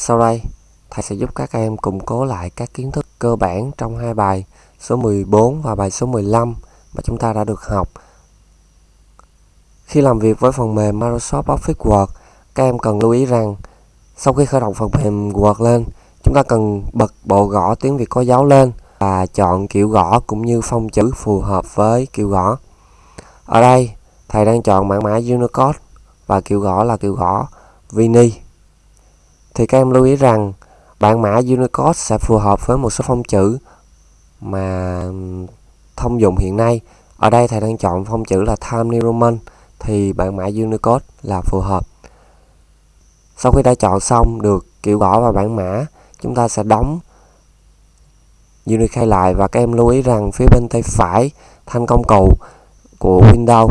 Sau đây, thầy sẽ giúp các em củng cố lại các kiến thức cơ bản trong hai bài số 14 và bài số 15 mà chúng ta đã được học. Khi làm việc với phần mềm Microsoft Office Word, các em cần lưu ý rằng sau khi khởi động phần mềm Word lên, chúng ta cần bật bộ gõ tiếng Việt có dấu lên và chọn kiểu gõ cũng như phông chữ phù hợp với kiểu gõ. Ở đây, thầy đang chọn mã mã Unicode và kiểu gõ là kiểu gõ Vini thì các em lưu ý rằng bản mã Unicode sẽ phù hợp với một số phông chữ mà thông dụng hiện nay. Ở đây thầy đang chọn phông chữ là Times New Roman thì bản mã Unicode là phù hợp. Sau khi đã chọn xong được kiểu gõ và bản mã, chúng ta sẽ đóng Unicode lại và các em lưu ý rằng phía bên tay phải thanh công cụ của Windows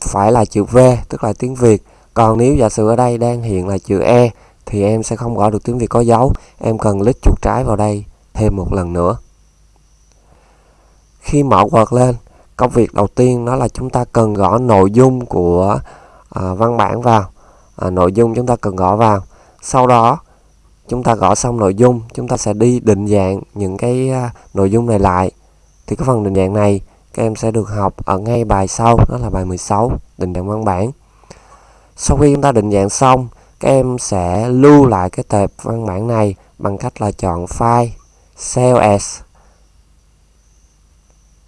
phải là chữ V tức là tiếng Việt còn nếu giả sử ở đây đang hiện là chữ E thì em sẽ không gõ được tiếng Việt có dấu. Em cần click chuột trái vào đây thêm một lần nữa. Khi mở Word lên công việc đầu tiên đó là chúng ta cần gõ nội dung của à, văn bản vào. À, nội dung chúng ta cần gõ vào. Sau đó chúng ta gõ xong nội dung chúng ta sẽ đi định dạng những cái à, nội dung này lại. Thì cái phần định dạng này các em sẽ được học ở ngay bài sau đó là bài 16 định dạng văn bản. Sau khi chúng ta định dạng xong các em sẽ lưu lại cái tệp văn bản này bằng cách là chọn file, save as.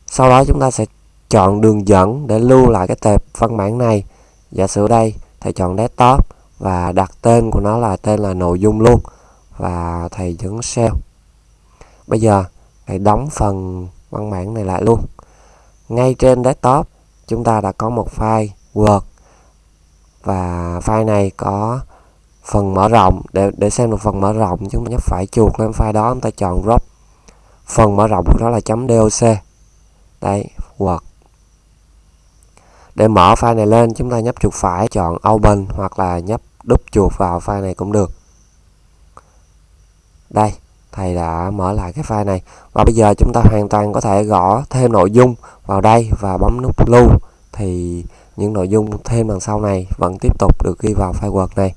Sau đó chúng ta sẽ chọn đường dẫn để lưu lại cái tệp văn bản này. Giả sử đây, thầy chọn desktop và đặt tên của nó là tên là nội dung luôn và thầy nhấn save. Bây giờ thầy đóng phần văn bản này lại luôn. Ngay trên desktop, chúng ta đã có một file Word và file này có phần mở rộng, để để xem được phần mở rộng chúng ta nhấp phải chuột lên file đó chúng ta chọn drop. Phần mở rộng của nó là .doc đây Word. Để mở file này lên, chúng ta nhấp chuột phải, chọn open hoặc là nhấp đúp chuột vào file này cũng được. Đây, thầy đã mở lại cái file này. Và bây giờ chúng ta hoàn toàn có thể gõ thêm nội dung vào đây và bấm nút lưu. Thì những nội dung thêm đằng sau này vẫn tiếp tục được ghi vào file Word này.